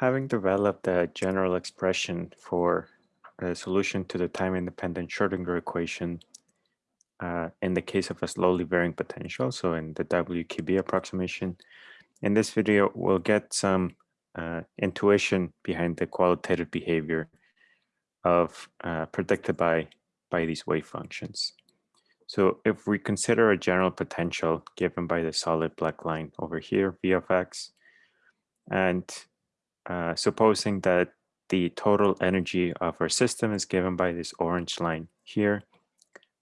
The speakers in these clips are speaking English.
Having developed a general expression for a solution to the time-independent Schrodinger equation uh, in the case of a slowly varying potential, so in the WKB approximation, in this video, we'll get some uh, intuition behind the qualitative behavior of uh, predicted by, by these wave functions. So if we consider a general potential given by the solid black line over here, V of x, and uh, supposing that the total energy of our system is given by this orange line here,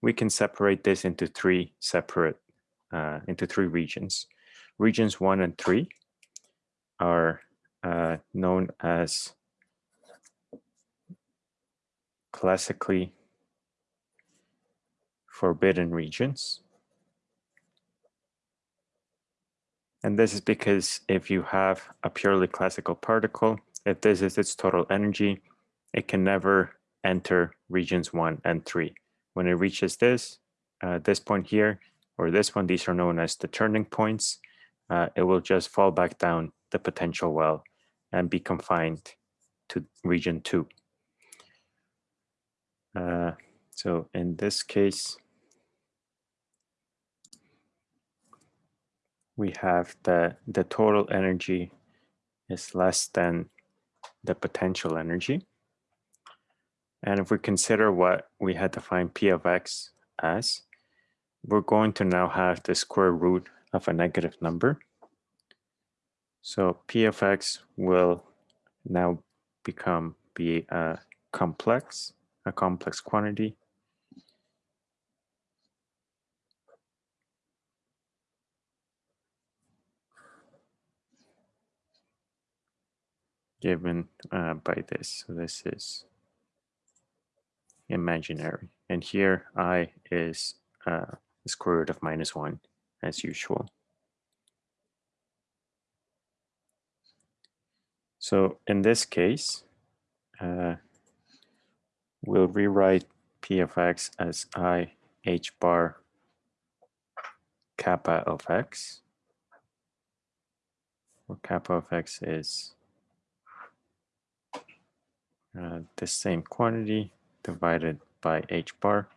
we can separate this into three separate, uh, into three regions. Regions one and three are uh, known as classically forbidden regions. And this is because if you have a purely classical particle, if this is its total energy, it can never enter regions one and three. When it reaches this, uh, this point here, or this one, these are known as the turning points, uh, it will just fall back down the potential well and be confined to region two. Uh, so in this case, we have that the total energy is less than the potential energy. And if we consider what we had defined P of x as, we're going to now have the square root of a negative number. So P of x will now become be a complex, a complex quantity given uh, by this. So this is imaginary. And here i is uh, the square root of minus 1 as usual. So in this case, uh, we'll rewrite p of x as i h bar kappa of x, where kappa of x is uh, the same quantity divided by h bar,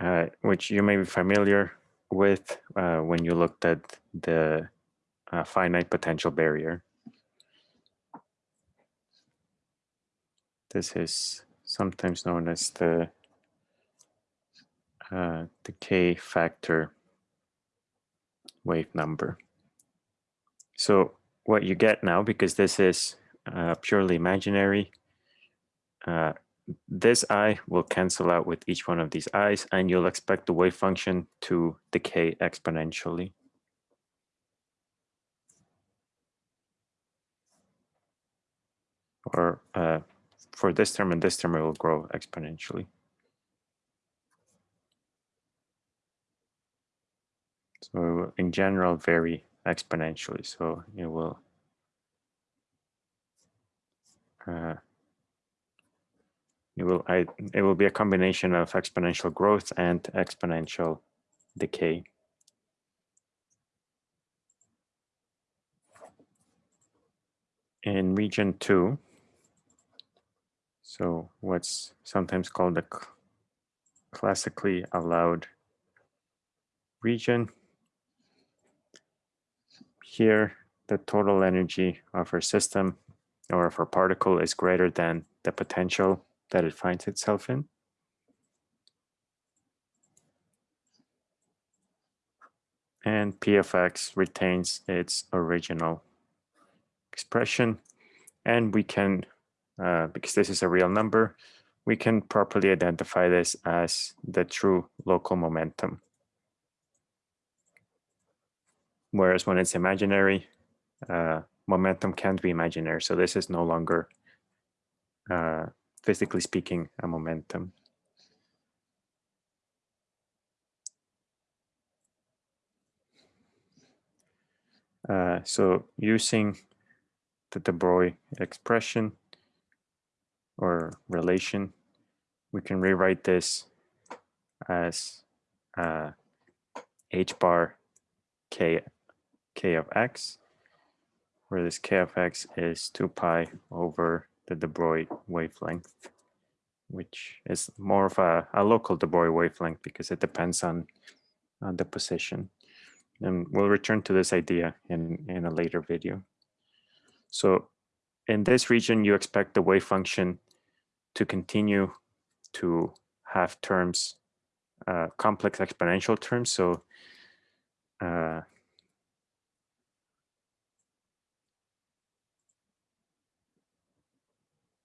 uh, which you may be familiar with uh, when you looked at the uh, finite potential barrier. This is sometimes known as the uh, the k factor wave number. So what you get now, because this is uh, purely imaginary. Uh, this i will cancel out with each one of these i's, and you'll expect the wave function to decay exponentially. Or uh, for this term and this term, it will grow exponentially. So in general, vary exponentially. So it will uh, it will I, it will be a combination of exponential growth and exponential decay. In region two, so what's sometimes called the classically allowed region, here the total energy of our system or if our particle is greater than the potential that it finds itself in. And p of x retains its original expression. And we can, uh, because this is a real number, we can properly identify this as the true local momentum. Whereas when it's imaginary, uh, momentum can't be imaginary. So this is no longer, uh, physically speaking, a momentum. Uh, so using the de Broglie expression or relation, we can rewrite this as uh, h bar k k of x where this k of x is 2 pi over the de Broglie wavelength, which is more of a, a local de Broglie wavelength because it depends on, on the position. And we'll return to this idea in, in a later video. So in this region, you expect the wave function to continue to have terms, uh, complex exponential terms. So uh,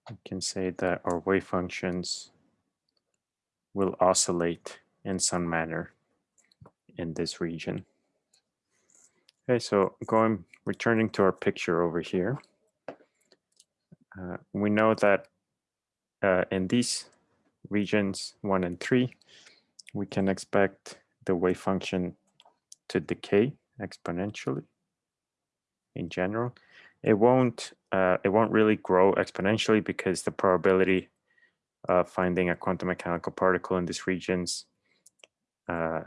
I can say that our wave functions will oscillate in some manner in this region. Okay, so going, returning to our picture over here, uh, we know that uh, in these regions one and three, we can expect the wave function to decay exponentially in general. It won't uh, it won't really grow exponentially because the probability of finding a quantum mechanical particle in these regions uh,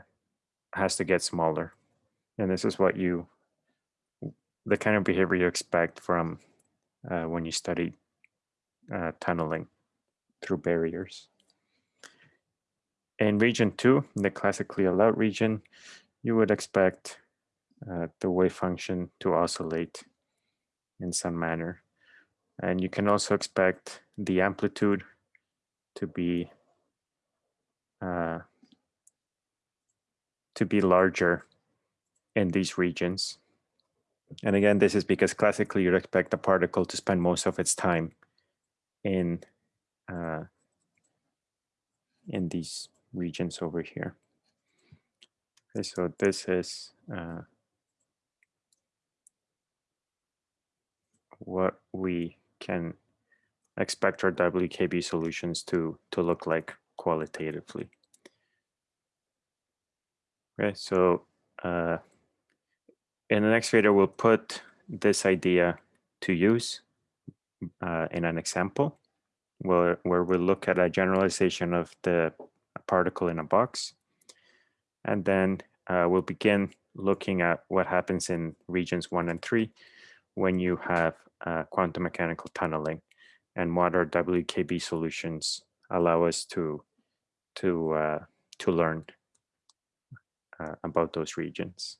has to get smaller. And this is what you, the kind of behavior you expect from uh, when you study uh, tunneling through barriers. In region two, the classically allowed region, you would expect uh, the wave function to oscillate in some manner. And you can also expect the amplitude to be uh, to be larger in these regions. And again, this is because classically you'd expect the particle to spend most of its time in uh, in these regions over here. Okay, so this is uh, what we can expect our WKB solutions to, to look like qualitatively. Okay, so uh, in the next video, we'll put this idea to use uh, in an example where, where we'll look at a generalization of the particle in a box. And then uh, we'll begin looking at what happens in regions one and three when you have uh, quantum mechanical tunneling and what our WKB solutions allow us to to uh, to learn uh, about those regions.